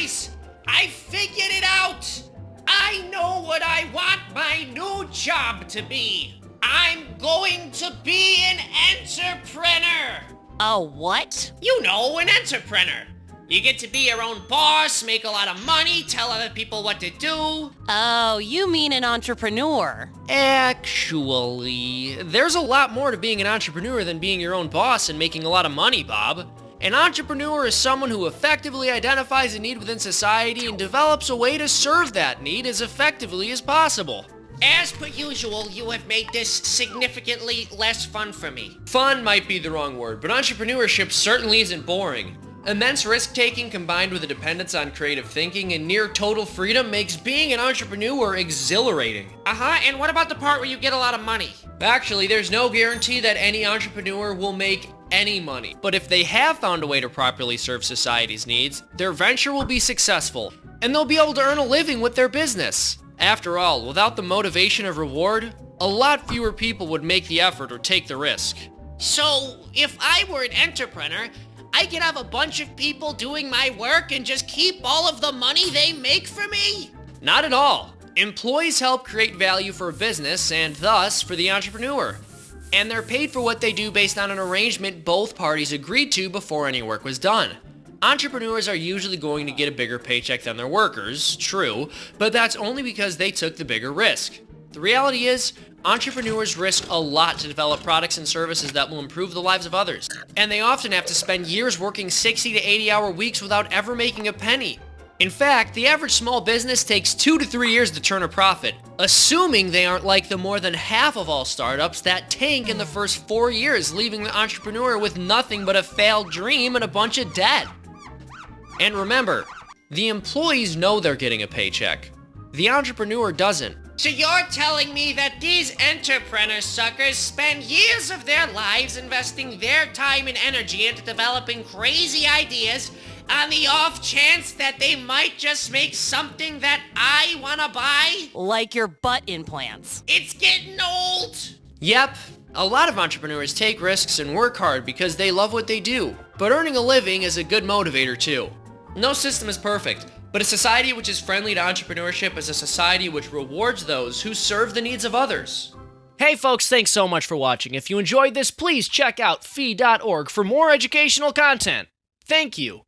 Guys, I figured it out! I know what I want my new job to be. I'm going to be an entrepreneur. A what? You know, an entrepreneur. You get to be your own boss, make a lot of money, tell other people what to do. Oh, you mean an entrepreneur. Actually, there's a lot more to being an entrepreneur than being your own boss and making a lot of money, Bob. An entrepreneur is someone who effectively identifies a need within society and develops a way to serve that need as effectively as possible. As per usual, you have made this significantly less fun for me. Fun might be the wrong word, but entrepreneurship certainly isn't boring. Immense risk-taking combined with a dependence on creative thinking and near total freedom makes being an entrepreneur exhilarating. Uh-huh, and what about the part where you get a lot of money? Actually, there's no guarantee that any entrepreneur will make any money. But if they have found a way to properly serve society's needs, their venture will be successful, and they'll be able to earn a living with their business. After all, without the motivation of reward, a lot fewer people would make the effort or take the risk. So, if I were an entrepreneur, I could have a bunch of people doing my work and just keep all of the money they make for me? Not at all. Employees help create value for a business and thus for the entrepreneur. And they're paid for what they do based on an arrangement both parties agreed to before any work was done. Entrepreneurs are usually going to get a bigger paycheck than their workers, true, but that's only because they took the bigger risk. The reality is, entrepreneurs risk a lot to develop products and services that will improve the lives of others. And they often have to spend years working 60 to 80 hour weeks without ever making a penny. In fact, the average small business takes two to three years to turn a profit, assuming they aren't like the more than half of all startups that tank in the first four years, leaving the entrepreneur with nothing but a failed dream and a bunch of debt. And remember, the employees know they're getting a paycheck. The entrepreneur doesn't. So you're telling me that these entrepreneur suckers spend years of their lives investing their time and energy into developing crazy ideas on the off chance that they might just make something that I wanna buy? Like your butt implants. It's getting old! Yep, a lot of entrepreneurs take risks and work hard because they love what they do, but earning a living is a good motivator too. No system is perfect, but a society which is friendly to entrepreneurship is a society which rewards those who serve the needs of others. Hey folks, thanks so much for watching. If you enjoyed this, please check out fee.org for more educational content. Thank you.